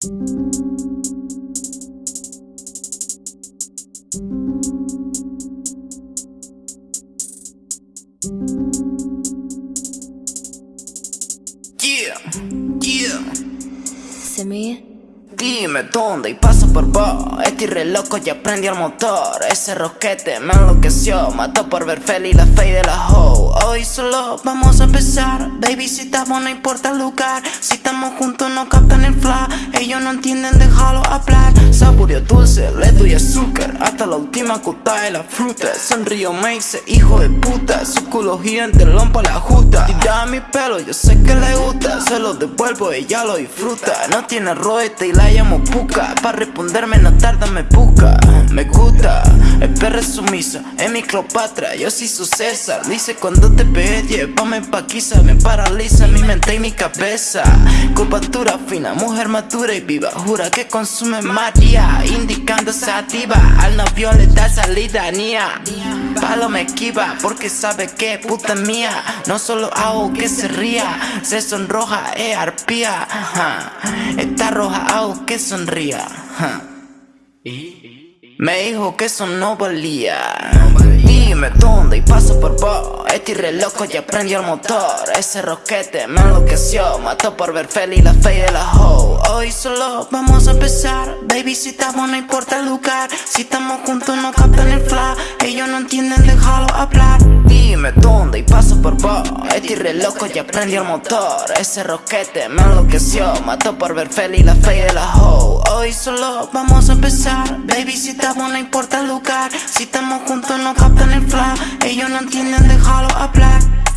Yeah, yeah. Se me Dime dónde y paso por vos. Estoy re loco ya prendí el motor. Ese roquete me enloqueció Mató por ver feliz la fe de la hoe. Hoy solo vamos a empezar. Baby si estamos no importa el lugar. Si estamos juntos no captan el flash no entienden déjalo hablar. Saborio dulce, ledo y azúcar. Hasta la última cota de la fruta. Sonrío dice hijo de puta Su culo gigante lompa la justa. Tira mi pelo yo sé que le gusta. Se lo devuelvo ella lo disfruta. No tiene roete y la llamo puca. Pa' responderme no tarda me busca. Me gusta, el perro es sumiso Es mi Cleopatra, yo sí su César. Dice cuando te pegué, llévame pa' aquí Me paraliza mi mente y mi cabeza. Curvatura fina, mujer madura y viva. Jura que consume María Indicando sativa. Al novio le da salida, Palo me esquiva porque sabe que puta mía. No solo hago que se ría Se sonroja, es arpía. Ajá. Está roja, hago que sonría. Ajá. Me dijo que eso no valía Dime dónde y paso por vos. Estoy re loco y aprendí el motor. Ese roquete me enloqueció Mató por ver feliz la fe de la hoe. Hoy solo vamos a empezar. Baby si estamos no importa el lugar. Si estamos juntos no captan el flash. Ellos no entienden déjalo hablar. Dime dónde y paso por vos. Estoy re loco y aprendí el motor. Ese roquete me enloqueció Mató por ver feliz la fe de la hoe Solo vamos a empezar. Baby si estamos no importa el lugar. Si estamos juntos no captan el flash. Ellos no entienden déjalo hablar